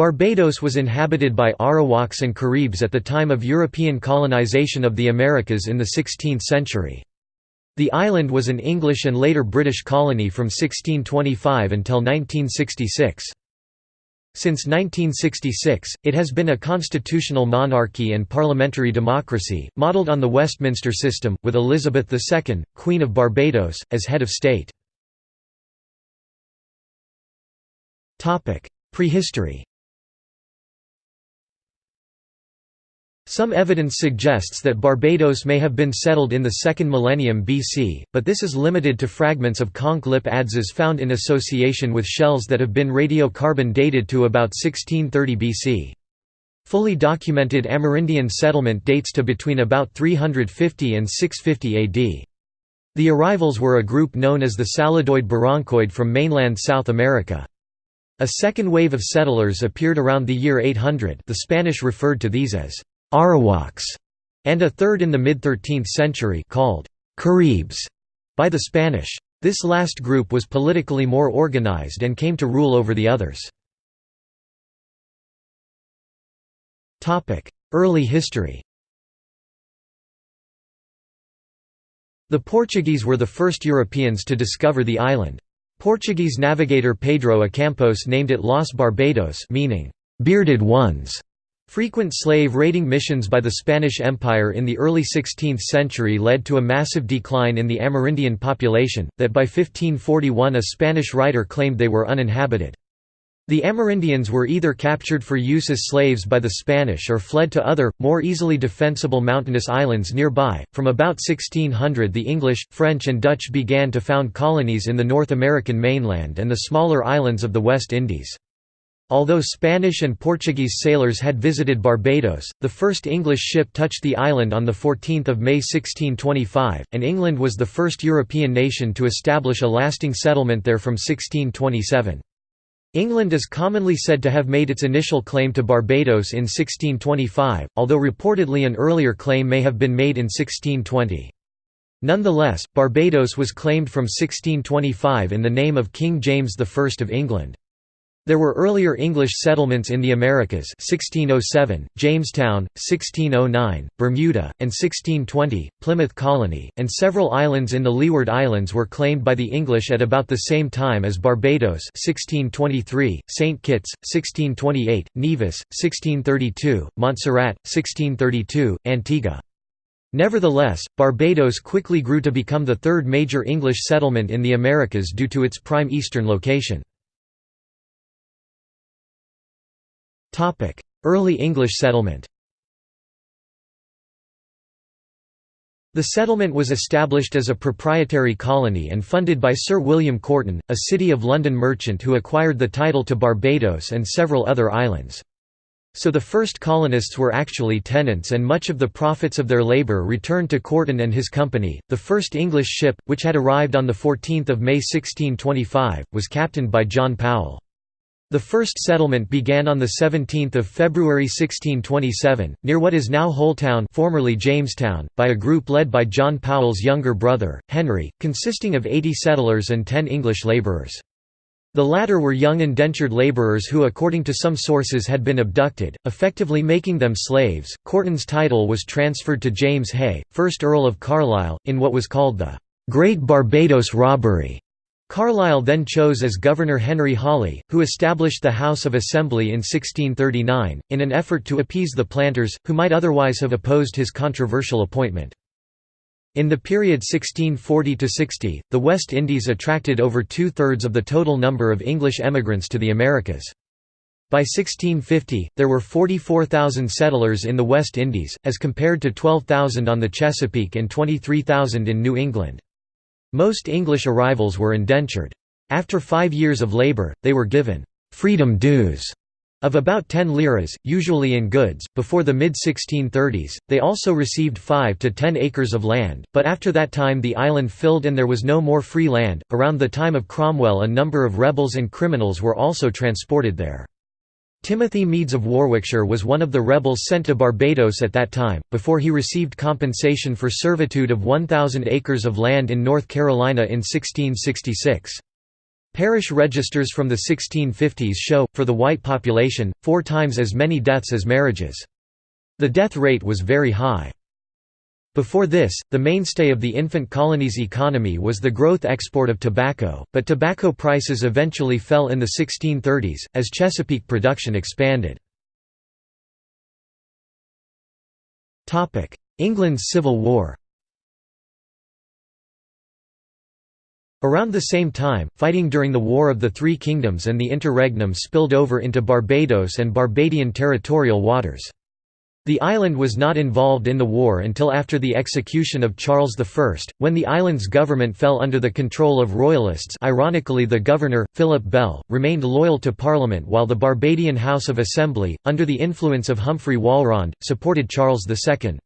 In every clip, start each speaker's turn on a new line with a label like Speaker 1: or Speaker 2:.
Speaker 1: Barbados was inhabited by Arawaks and Caribs at the time of European colonization of the Americas in the 16th century. The island was an English and later British colony from 1625 until 1966. Since 1966, it has been a constitutional monarchy and parliamentary democracy, modelled on the Westminster system, with Elizabeth II, Queen of Barbados, as head of state. Prehistory Some evidence suggests that Barbados may have been settled in the 2nd millennium BC, but this is limited to fragments of conch lip adzes found in association with shells that have been radiocarbon dated to about 1630 BC. Fully documented Amerindian settlement dates to between about 350 and 650 AD. The arrivals were a group known as the Saladoid Barrancoid from mainland South America. A second wave of settlers appeared around the year 800 the Spanish referred to these as Arawaks, and a third in the mid-13th century called Caribs by the Spanish. This last group was politically more organized and came to rule over the others. Early history The Portuguese were the first Europeans to discover the island. Portuguese navigator Pedro A. Campos named it Los Barbados meaning, "...bearded ones", Frequent slave raiding missions by the Spanish Empire in the early 16th century led to a massive decline in the Amerindian population, that by 1541 a Spanish writer claimed they were uninhabited. The Amerindians were either captured for use as slaves by the Spanish or fled to other, more easily defensible mountainous islands nearby. From about 1600, the English, French, and Dutch began to found colonies in the North American mainland and the smaller islands of the West Indies. Although Spanish and Portuguese sailors had visited Barbados, the first English ship touched the island on 14 May 1625, and England was the first European nation to establish a lasting settlement there from 1627. England is commonly said to have made its initial claim to Barbados in 1625, although reportedly an earlier claim may have been made in 1620. Nonetheless, Barbados was claimed from 1625 in the name of King James I of England. There were earlier English settlements in the Americas 1607, Jamestown, 1609, Bermuda, and 1620, Plymouth Colony, and several islands in the Leeward Islands were claimed by the English at about the same time as Barbados 1623, St. Kitts, 1628, Nevis, 1632, Montserrat, 1632, Antigua. Nevertheless, Barbados quickly grew to become the third major English settlement in the Americas due to its prime eastern location. Early English settlement The settlement was established as a proprietary colony and funded by Sir William Courten, a City of London merchant who acquired the title to Barbados and several other islands. So the first colonists were actually tenants and much of the profits of their labour returned to Courten and his company. The first English ship, which had arrived on 14 May 1625, was captained by John Powell. The first settlement began on 17 February 1627, near what is now Holetown formerly Jamestown, by a group led by John Powell's younger brother, Henry, consisting of 80 settlers and 10 English labourers. The latter were young indentured labourers who according to some sources had been abducted, effectively making them slaves. Courten's title was transferred to James Hay, 1st Earl of Carlisle, in what was called the Great Barbados Robbery. Carlisle then chose as governor Henry Hawley, who established the House of Assembly in 1639, in an effort to appease the planters, who might otherwise have opposed his controversial appointment. In the period 1640–60, the West Indies attracted over two-thirds of the total number of English emigrants to the Americas. By 1650, there were 44,000 settlers in the West Indies, as compared to 12,000 on the Chesapeake and 23,000 in New England. Most English arrivals were indentured. After five years of labour, they were given «freedom dues» of about 10 liras, usually in goods. Before the mid 1630s, they also received 5 to 10 acres of land, but after that time the island filled and there was no more free land. Around the time of Cromwell, a number of rebels and criminals were also transported there. Timothy Meads of Warwickshire was one of the rebels sent to Barbados at that time, before he received compensation for servitude of 1,000 acres of land in North Carolina in 1666. Parish registers from the 1650s show, for the white population, four times as many deaths as marriages. The death rate was very high. Before this, the mainstay of the infant colony's economy was the growth export of tobacco, but tobacco prices eventually fell in the 1630s, as Chesapeake production expanded. England's Civil War Around the same time, fighting during the War of the Three Kingdoms and the interregnum spilled over into Barbados and Barbadian territorial waters. The island was not involved in the war until after the execution of Charles I, when the island's government fell under the control of royalists ironically the governor, Philip Bell, remained loyal to Parliament while the Barbadian House of Assembly, under the influence of Humphrey Walrond, supported Charles II.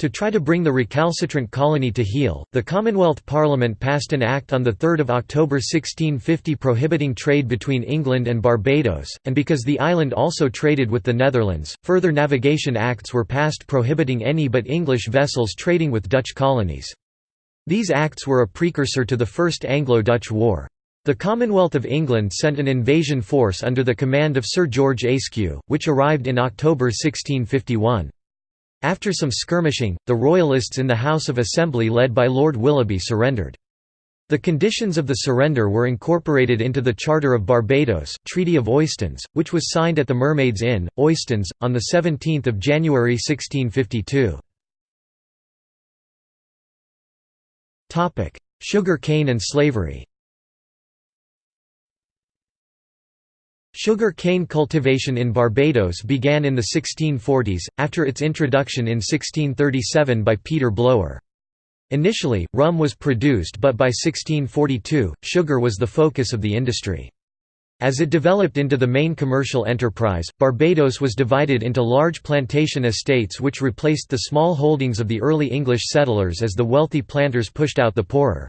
Speaker 1: To try to bring the recalcitrant colony to heel, the Commonwealth Parliament passed an Act on 3 October 1650 prohibiting trade between England and Barbados, and because the island also traded with the Netherlands, further navigation acts were passed prohibiting any but English vessels trading with Dutch colonies. These acts were a precursor to the First Anglo-Dutch War. The Commonwealth of England sent an invasion force under the command of Sir George Ayscue, which arrived in October 1651. After some skirmishing, the Royalists in the House of Assembly led by Lord Willoughby surrendered. The conditions of the surrender were incorporated into the Charter of Barbados Treaty of Oistins, which was signed at the Mermaids Inn, Oistins, on 17 January 1652. Sugar cane and slavery Sugar cane cultivation in Barbados began in the 1640s, after its introduction in 1637 by Peter Blower. Initially, rum was produced but by 1642, sugar was the focus of the industry. As it developed into the main commercial enterprise, Barbados was divided into large plantation estates which replaced the small holdings of the early English settlers as the wealthy planters pushed out the poorer.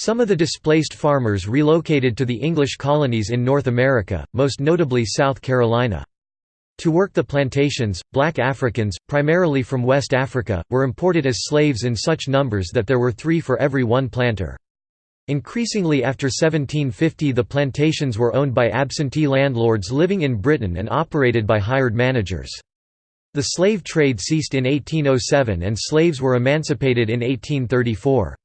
Speaker 1: Some of the displaced farmers relocated to the English colonies in North America, most notably South Carolina. To work the plantations, black Africans, primarily from West Africa, were imported as slaves in such numbers that there were three for every one planter. Increasingly after 1750 the plantations were owned by absentee landlords living in Britain and operated by hired managers. The slave trade ceased in 1807 and slaves were emancipated in 1834.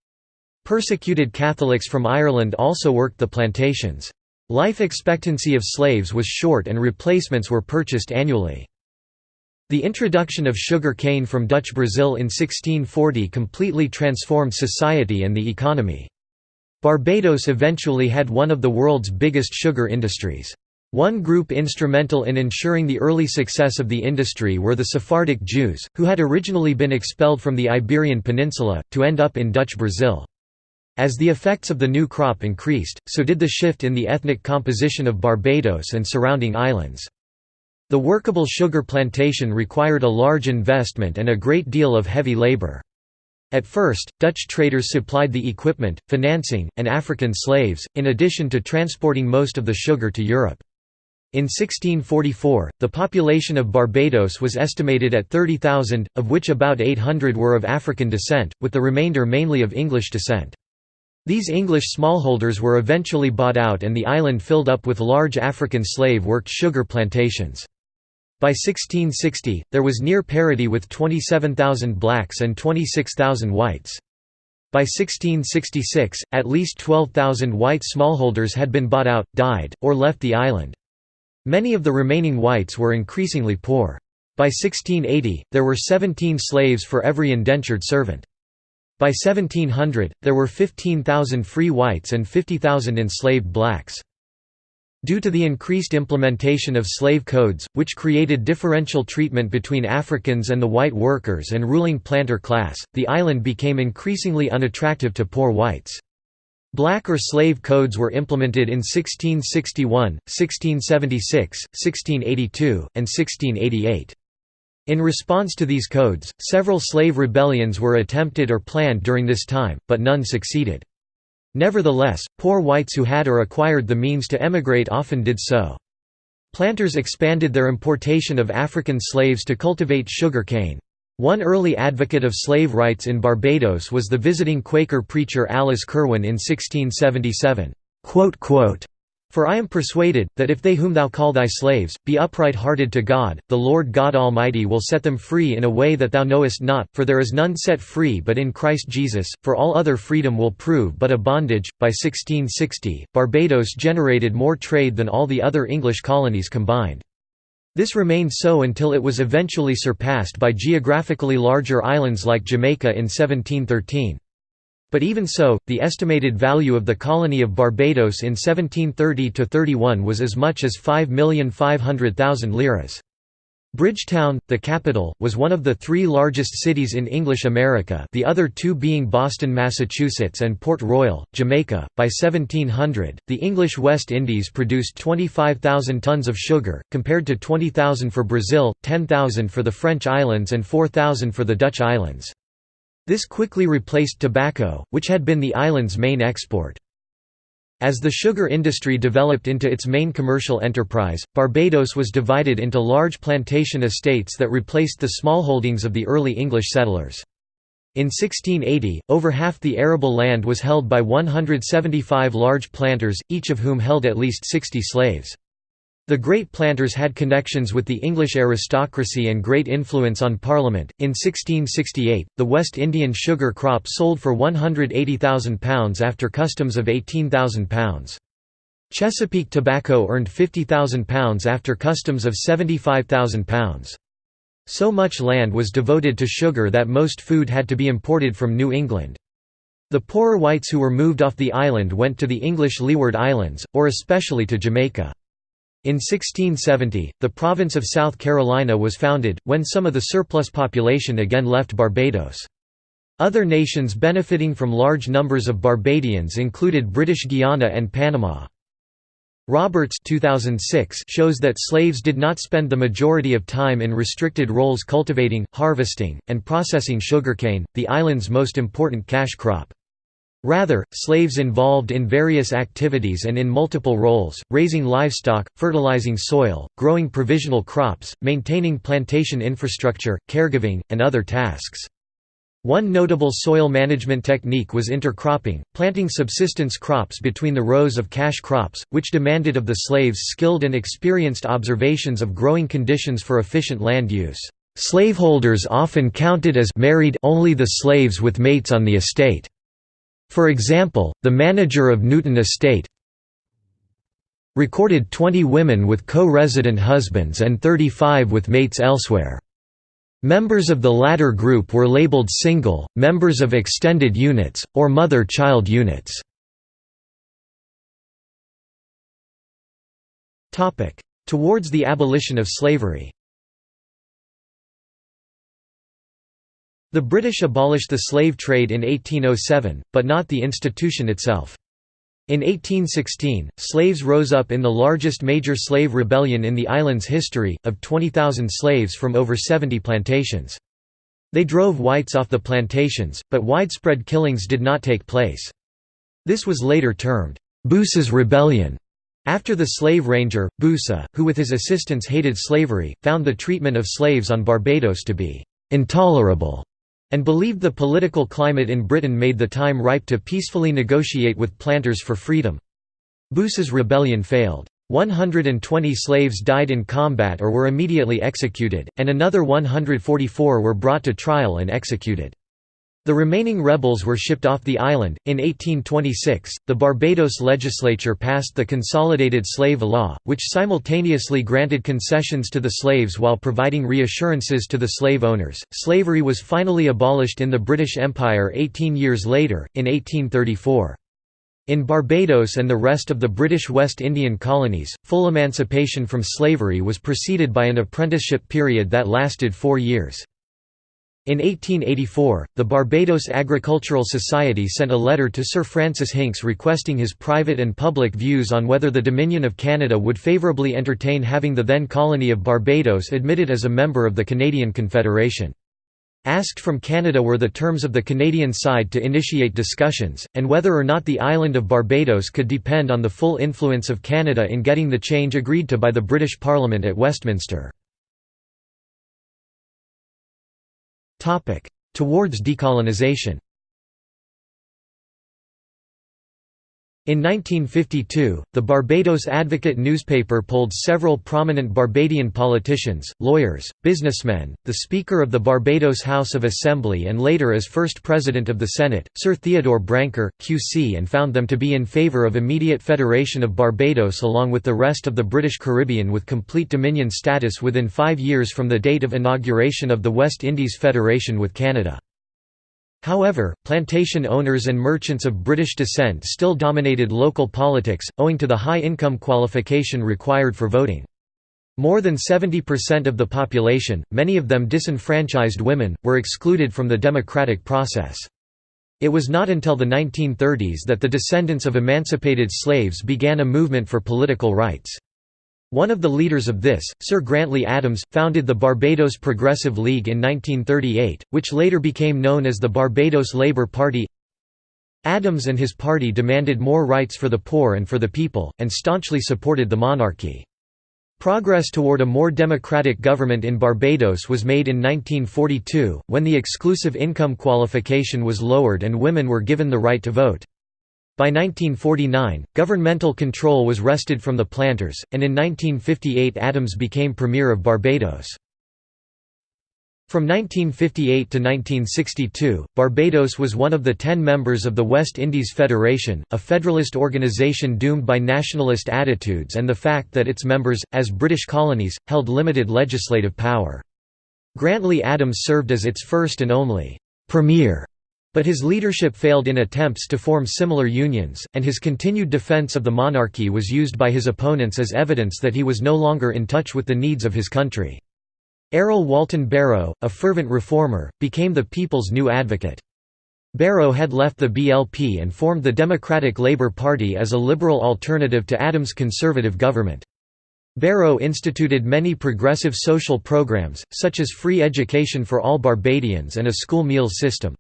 Speaker 1: Persecuted Catholics from Ireland also worked the plantations. Life expectancy of slaves was short and replacements were purchased annually. The introduction of sugar cane from Dutch Brazil in 1640 completely transformed society and the economy. Barbados eventually had one of the world's biggest sugar industries. One group instrumental in ensuring the early success of the industry were the Sephardic Jews, who had originally been expelled from the Iberian Peninsula, to end up in Dutch Brazil. As the effects of the new crop increased, so did the shift in the ethnic composition of Barbados and surrounding islands. The workable sugar plantation required a large investment and a great deal of heavy labor. At first, Dutch traders supplied the equipment, financing, and African slaves, in addition to transporting most of the sugar to Europe. In 1644, the population of Barbados was estimated at 30,000, of which about 800 were of African descent, with the remainder mainly of English descent. These English smallholders were eventually bought out and the island filled up with large African slave-worked sugar plantations. By 1660, there was near parity with 27,000 blacks and 26,000 whites. By 1666, at least 12,000 white smallholders had been bought out, died, or left the island. Many of the remaining whites were increasingly poor. By 1680, there were 17 slaves for every indentured servant. By 1700, there were 15,000 free whites and 50,000 enslaved blacks. Due to the increased implementation of slave codes, which created differential treatment between Africans and the white workers and ruling planter class, the island became increasingly unattractive to poor whites. Black or slave codes were implemented in 1661, 1676, 1682, and 1688. In response to these codes, several slave rebellions were attempted or planned during this time, but none succeeded. Nevertheless, poor whites who had or acquired the means to emigrate often did so. Planters expanded their importation of African slaves to cultivate sugar cane. One early advocate of slave rights in Barbados was the visiting Quaker preacher Alice Curwen in 1677. For I am persuaded, that if they whom thou call thy slaves, be upright-hearted to God, the Lord God Almighty will set them free in a way that thou knowest not, for there is none set free but in Christ Jesus, for all other freedom will prove but a bondage. By 1660, Barbados generated more trade than all the other English colonies combined. This remained so until it was eventually surpassed by geographically larger islands like Jamaica in 1713. But even so, the estimated value of the colony of Barbados in 1730–31 was as much as 5,500,000 liras. Bridgetown, the capital, was one of the three largest cities in English America the other two being Boston, Massachusetts and Port Royal, Jamaica. By 1700, the English West Indies produced 25,000 tons of sugar, compared to 20,000 for Brazil, 10,000 for the French islands and 4,000 for the Dutch islands. This quickly replaced tobacco, which had been the island's main export. As the sugar industry developed into its main commercial enterprise, Barbados was divided into large plantation estates that replaced the smallholdings of the early English settlers. In 1680, over half the arable land was held by 175 large planters, each of whom held at least 60 slaves. The great planters had connections with the English aristocracy and great influence on Parliament. In 1668, the West Indian sugar crop sold for £180,000 after customs of £18,000. Chesapeake tobacco earned £50,000 after customs of £75,000. So much land was devoted to sugar that most food had to be imported from New England. The poorer whites who were moved off the island went to the English Leeward Islands, or especially to Jamaica. In 1670, the province of South Carolina was founded, when some of the surplus population again left Barbados. Other nations benefiting from large numbers of Barbadians included British Guiana and Panama. Roberts 2006 shows that slaves did not spend the majority of time in restricted roles cultivating, harvesting, and processing sugarcane, the island's most important cash crop. Rather, slaves involved in various activities and in multiple roles, raising livestock, fertilizing soil, growing provisional crops, maintaining plantation infrastructure, caregiving, and other tasks. One notable soil management technique was intercropping, planting subsistence crops between the rows of cash crops, which demanded of the slaves skilled and experienced observations of growing conditions for efficient land use. Slaveholders often counted as married only the slaves with mates on the estate. For example, the manager of Newton Estate recorded 20 women with co-resident husbands and 35 with mates elsewhere. Members of the latter group were labeled single, members of extended units, or mother-child units. Towards the abolition of slavery The British abolished the slave trade in 1807, but not the institution itself. In 1816, slaves rose up in the largest major slave rebellion in the island's history, of 20,000 slaves from over 70 plantations. They drove whites off the plantations, but widespread killings did not take place. This was later termed, Bussa's Rebellion. After the slave ranger, Bussa, who with his assistants hated slavery, found the treatment of slaves on Barbados to be intolerable and believed the political climate in Britain made the time ripe to peacefully negotiate with planters for freedom. Bussa's rebellion failed. 120 slaves died in combat or were immediately executed, and another 144 were brought to trial and executed. The remaining rebels were shipped off the island. In 1826, the Barbados legislature passed the Consolidated Slave Law, which simultaneously granted concessions to the slaves while providing reassurances to the slave owners. Slavery was finally abolished in the British Empire 18 years later, in 1834. In Barbados and the rest of the British West Indian colonies, full emancipation from slavery was preceded by an apprenticeship period that lasted four years. In 1884, the Barbados Agricultural Society sent a letter to Sir Francis Hincks requesting his private and public views on whether the Dominion of Canada would favourably entertain having the then colony of Barbados admitted as a member of the Canadian Confederation. Asked from Canada were the terms of the Canadian side to initiate discussions, and whether or not the island of Barbados could depend on the full influence of Canada in getting the change agreed to by the British Parliament at Westminster. Towards decolonization In 1952, the Barbados Advocate newspaper polled several prominent Barbadian politicians, lawyers, businessmen, the Speaker of the Barbados House of Assembly and later as First President of the Senate, Sir Theodore Branker, QC and found them to be in favour of immediate federation of Barbados along with the rest of the British Caribbean with complete dominion status within five years from the date of inauguration of the West Indies Federation with Canada. However, plantation owners and merchants of British descent still dominated local politics, owing to the high income qualification required for voting. More than 70% of the population, many of them disenfranchised women, were excluded from the democratic process. It was not until the 1930s that the descendants of emancipated slaves began a movement for political rights. One of the leaders of this, Sir Grantley Adams, founded the Barbados Progressive League in 1938, which later became known as the Barbados Labour Party. Adams and his party demanded more rights for the poor and for the people, and staunchly supported the monarchy. Progress toward a more democratic government in Barbados was made in 1942, when the exclusive income qualification was lowered and women were given the right to vote. By 1949, governmental control was wrested from the planters, and in 1958 Adams became Premier of Barbados. From 1958 to 1962, Barbados was one of the ten members of the West Indies Federation, a federalist organisation doomed by nationalist attitudes and the fact that its members, as British colonies, held limited legislative power. Grantley Adams served as its first and only «premier» But his leadership failed in attempts to form similar unions, and his continued defense of the monarchy was used by his opponents as evidence that he was no longer in touch with the needs of his country. Errol Walton Barrow, a fervent reformer, became the people's new advocate. Barrow had left the BLP and formed the Democratic Labour Party as a liberal alternative to Adams' conservative government. Barrow instituted many progressive social programs, such as free education for all Barbadians and a school meals system.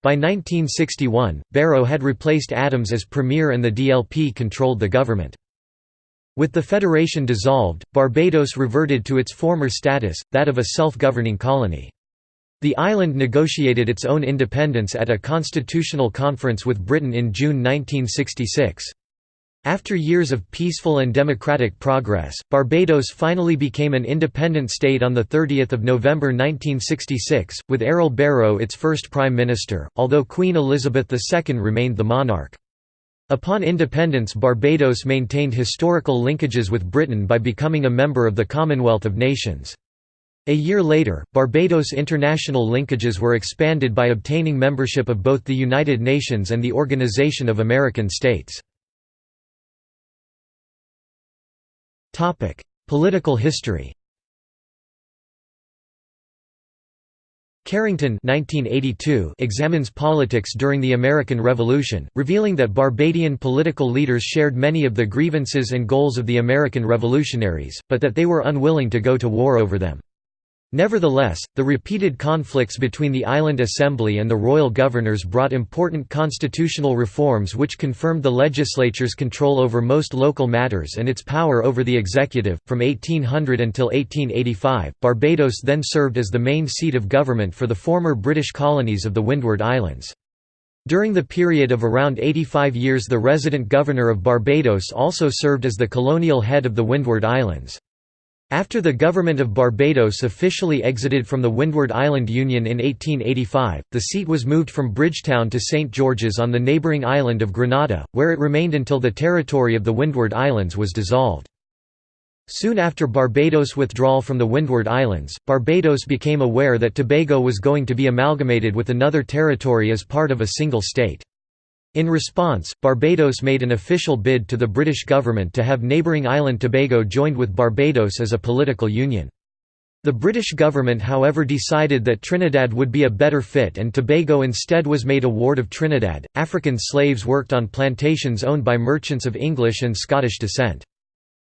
Speaker 1: By 1961, Barrow had replaced Adams as premier and the DLP controlled the government. With the federation dissolved, Barbados reverted to its former status, that of a self-governing colony. The island negotiated its own independence at a constitutional conference with Britain in June 1966. After years of peaceful and democratic progress, Barbados finally became an independent state on 30 November 1966, with Errol Barrow its first prime minister, although Queen Elizabeth II remained the monarch. Upon independence Barbados maintained historical linkages with Britain by becoming a member of the Commonwealth of Nations. A year later, Barbados' international linkages were expanded by obtaining membership of both the United Nations and the Organization of American States. Political history Carrington 1982 examines politics during the American Revolution, revealing that Barbadian political leaders shared many of the grievances and goals of the American revolutionaries, but that they were unwilling to go to war over them. Nevertheless, the repeated conflicts between the Island Assembly and the royal governors brought important constitutional reforms which confirmed the legislature's control over most local matters and its power over the executive. From 1800 until 1885, Barbados then served as the main seat of government for the former British colonies of the Windward Islands. During the period of around 85 years the resident governor of Barbados also served as the colonial head of the Windward Islands. After the government of Barbados officially exited from the Windward Island Union in 1885, the seat was moved from Bridgetown to St George's on the neighbouring island of Grenada, where it remained until the territory of the Windward Islands was dissolved. Soon after Barbados' withdrawal from the Windward Islands, Barbados became aware that Tobago was going to be amalgamated with another territory as part of a single state. In response, Barbados made an official bid to the British government to have neighbouring island Tobago joined with Barbados as a political union. The British government however decided that Trinidad would be a better fit and Tobago instead was made a ward of Trinidad. African slaves worked on plantations owned by merchants of English and Scottish descent.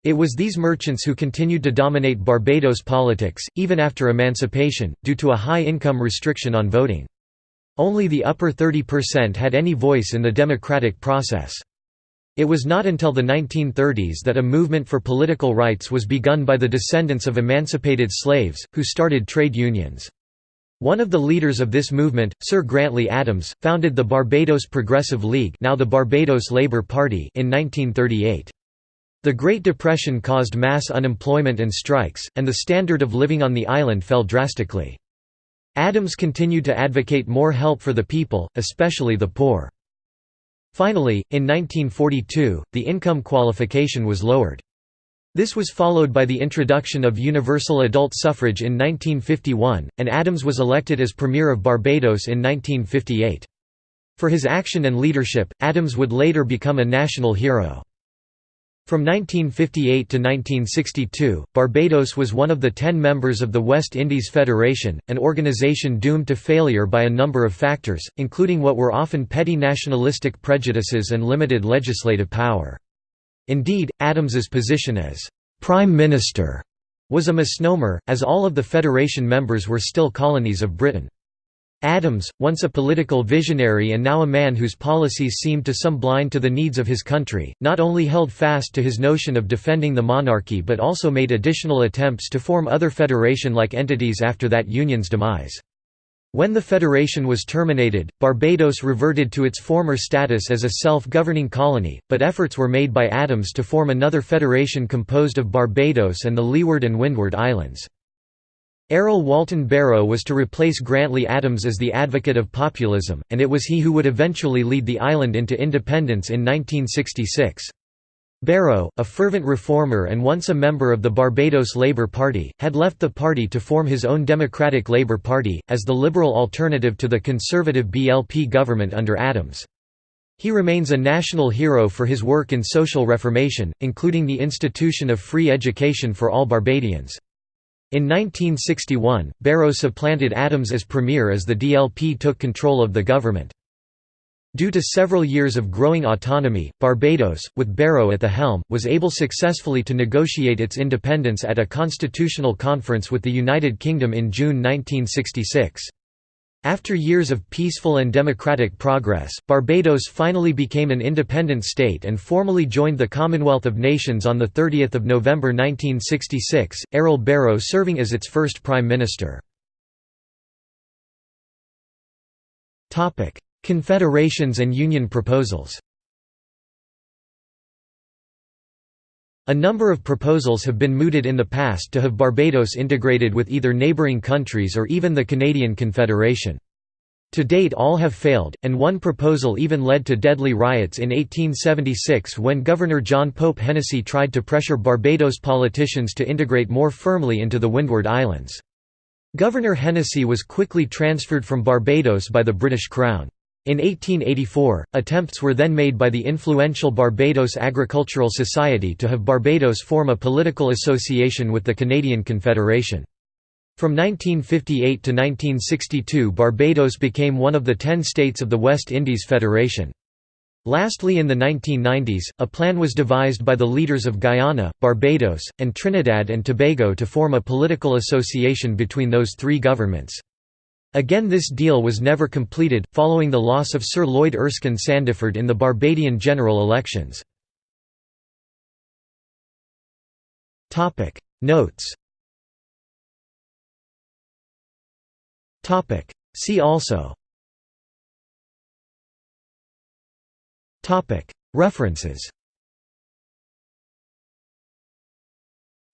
Speaker 1: It was these merchants who continued to dominate Barbados politics, even after emancipation, due to a high income restriction on voting. Only the upper 30% had any voice in the democratic process. It was not until the 1930s that a movement for political rights was begun by the descendants of emancipated slaves, who started trade unions. One of the leaders of this movement, Sir Grantley Adams, founded the Barbados Progressive League now the Barbados Labour Party in 1938. The Great Depression caused mass unemployment and strikes, and the standard of living on the island fell drastically. Adams continued to advocate more help for the people, especially the poor. Finally, in 1942, the income qualification was lowered. This was followed by the introduction of universal adult suffrage in 1951, and Adams was elected as Premier of Barbados in 1958. For his action and leadership, Adams would later become a national hero. From 1958 to 1962, Barbados was one of the ten members of the West Indies Federation, an organization doomed to failure by a number of factors, including what were often petty nationalistic prejudices and limited legislative power. Indeed, Adams's position as «prime minister» was a misnomer, as all of the Federation members were still colonies of Britain. Adams, once a political visionary and now a man whose policies seemed to some blind to the needs of his country, not only held fast to his notion of defending the monarchy but also made additional attempts to form other federation-like entities after that union's demise. When the federation was terminated, Barbados reverted to its former status as a self-governing colony, but efforts were made by Adams to form another federation composed of Barbados and the Leeward and Windward Islands. Errol Walton Barrow was to replace Grantley Adams as the advocate of populism, and it was he who would eventually lead the island into independence in 1966. Barrow, a fervent reformer and once a member of the Barbados Labour Party, had left the party to form his own Democratic Labour Party, as the liberal alternative to the conservative BLP government under Adams. He remains a national hero for his work in social reformation, including the institution of free education for all Barbadians. In 1961, Barrow supplanted Adams as premier as the DLP took control of the government. Due to several years of growing autonomy, Barbados, with Barrow at the helm, was able successfully to negotiate its independence at a constitutional conference with the United Kingdom in June 1966. After years of peaceful and democratic progress, Barbados finally became an independent state and formally joined the Commonwealth of Nations on 30 November 1966, Errol Barrow serving as its first Prime Minister. Confederations and Union proposals A number of proposals have been mooted in the past to have Barbados integrated with either neighbouring countries or even the Canadian Confederation. To date all have failed, and one proposal even led to deadly riots in 1876 when Governor John Pope Hennessy tried to pressure Barbados politicians to integrate more firmly into the Windward Islands. Governor Hennessy was quickly transferred from Barbados by the British Crown. In 1884, attempts were then made by the influential Barbados Agricultural Society to have Barbados form a political association with the Canadian Confederation. From 1958 to 1962 Barbados became one of the ten states of the West Indies Federation. Lastly in the 1990s, a plan was devised by the leaders of Guyana, Barbados, and Trinidad and Tobago to form a political association between those three governments. Again this deal was never completed, following the loss of Sir Lloyd Erskine Sandiford in the Barbadian general elections. Notes. See also. References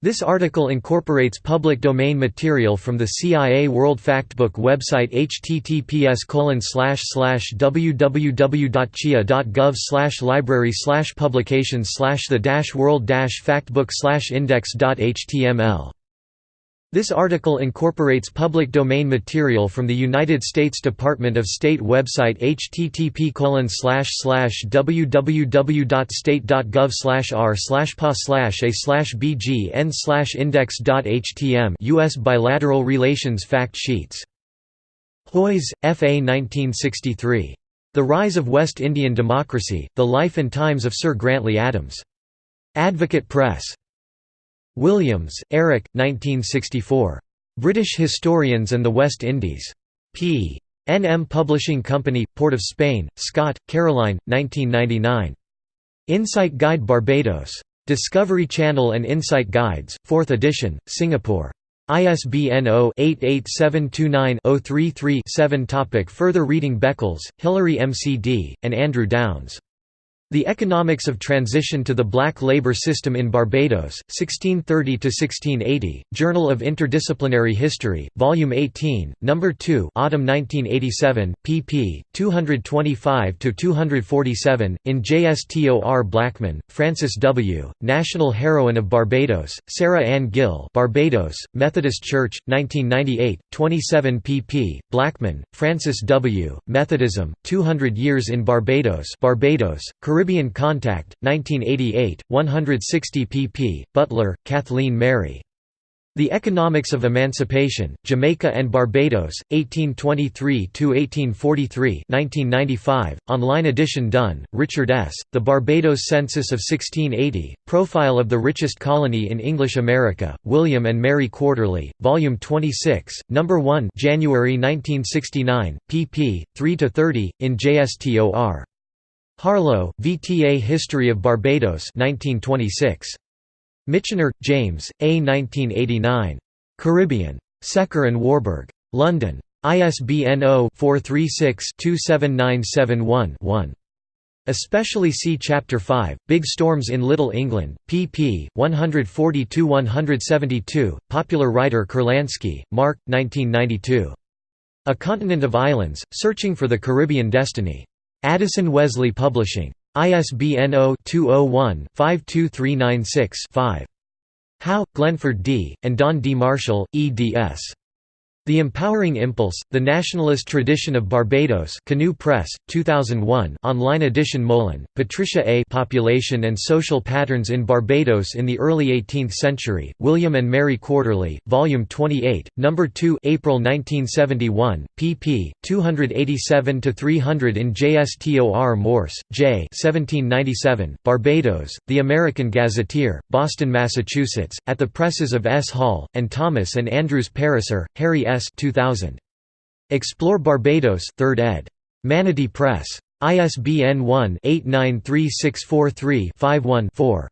Speaker 1: This article incorporates public domain material from the CIA World Factbook website https www.cia.gov library publications the world factbook index.html this article incorporates public domain material from the United States Department of State website http www.state.gov r pa a bgn index.htm US Bilateral Relations Fact Sheets. Hoyos, F. A. 1963. The Rise of West Indian Democracy, The Life and Times of Sir Grantley Adams. Advocate Press. Williams, Eric, 1964. British Historians and the West Indies. p. N. M. Publishing Company, Port of Spain, Scott, Caroline, 1999. Insight Guide Barbados. Discovery Channel and Insight Guides, 4th edition, Singapore. ISBN 0-88729-033-7 Topic Further reading Beckles, Hilary MCD, and Andrew Downes. The Economics of Transition to the Black Labor System in Barbados, 1630–1680, Journal of Interdisciplinary History, Volume 18, No. 2 Autumn 1987, pp. 225–247, in JSTOR Blackman, Francis W., National Heroine of Barbados, Sarah Ann Gill Barbados, Methodist Church, 1998, 27 pp. Blackman, Francis W., Methodism, 200 Years in Barbados Barbados, Caribbean Caribbean Contact, 1988, 160 pp. Butler, Kathleen Mary. The Economics of Emancipation, Jamaica and Barbados, 1823–1843 1995, online edition Dunn, Richard S., The Barbados Census of 1680, Profile of the Richest Colony in English America, William and Mary Quarterly, Volume 26, No. 1 January 1969, pp. 3–30, in JSTOR. Harlow, VTA History of Barbados 1926. Michener, James, A. 1989. Caribbean. Secker and Warburg. London. ISBN 0-436-27971-1. Especially see Chapter 5, Big Storms in Little England, pp. 142–172, Popular writer Kurlansky, Mark, 1992. A Continent of Islands, Searching for the Caribbean Destiny. Addison Wesley Publishing. ISBN 0-201-52396-5. Howe, Glenford D., and Don D. Marshall, eds. The Empowering Impulse, The Nationalist Tradition of Barbados Canoe Press, 2001 online edition Molen, Patricia A. Population and Social Patterns in Barbados in the Early 18th Century, William and Mary Quarterly, Volume 28, No. 2 April 1971, pp. 287–300 in JSTOR Morse, J 1797, Barbados, The American Gazetteer, Boston, Massachusetts, at the presses of S. Hall, and Thomas and Andrews Pariser, Harry S. 2000. Explore Barbados 3rd ed. Manatee Press. ISBN 1-893643-51-4.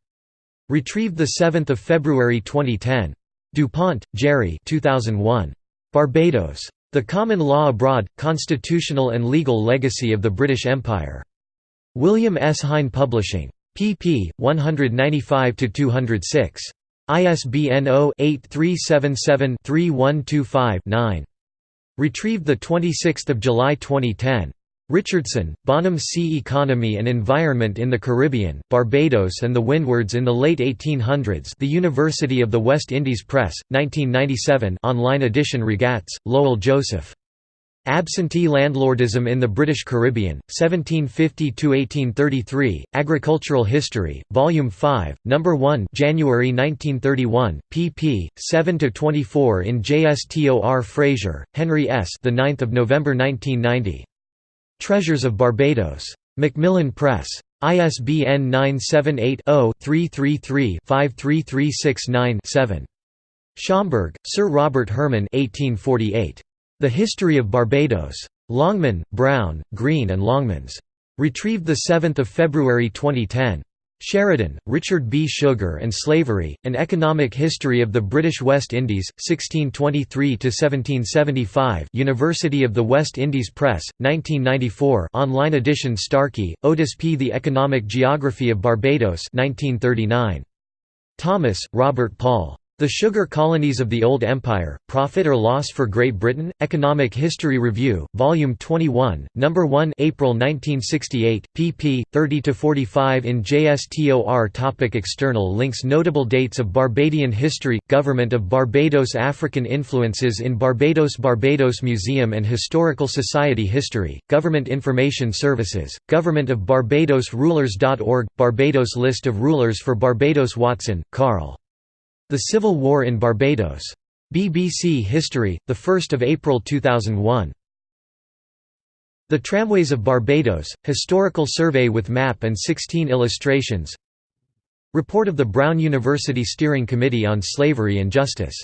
Speaker 1: Retrieved 7 February 2010. DuPont, Jerry 2001. Barbados. The Common Law Abroad, Constitutional and Legal Legacy of the British Empire. William S. Hein Publishing. pp. 195–206. ISBN 0-8377-3125-9. Retrieved 26 July 2010. Richardson, Bonham C. Economy and Environment in the Caribbean, Barbados and the Windwards in the late 1800s The University of the West Indies Press, 1997 online edition Ragatz, Lowell Joseph. Absentee Landlordism in the British Caribbean, 1750–1833, Agricultural History, Volume 5, No. 1 January 1931, pp. 7–24 in JSTOR Fraser, Henry S. The 9th of November 1990. Treasures of Barbados. Macmillan Press. ISBN 978-0-333-53369-7. Schomburgk, Sir Robert Herman 1848. The History of Barbados. Longman, Brown, Green and Longmans. Retrieved 7 February 2010. Sheridan, Richard B. Sugar and Slavery, An Economic History of the British West Indies, 1623–1775 University of the West Indies Press, 1994 online edition Starkey, Otis P. The Economic Geography of Barbados 1939. Thomas, Robert Paul. The Sugar Colonies of the Old Empire, Profit or Loss for Great Britain, Economic History Review, Volume 21, No. 1 April 1968, pp. 30–45 in JSTOR Topic External links Notable dates of Barbadian history Government of Barbados African influences in Barbados Barbados Museum and Historical Society History, Government Information Services, Government of Barbados Rulers.org, Barbados List of rulers for Barbados Watson, Carl. The Civil War in Barbados. BBC History, 1 April 2001. The Tramways of Barbados, Historical Survey with map and 16 illustrations Report of the Brown University Steering Committee on Slavery and Justice